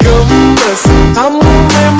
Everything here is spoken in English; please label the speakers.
Speaker 1: Gemes, kamu memang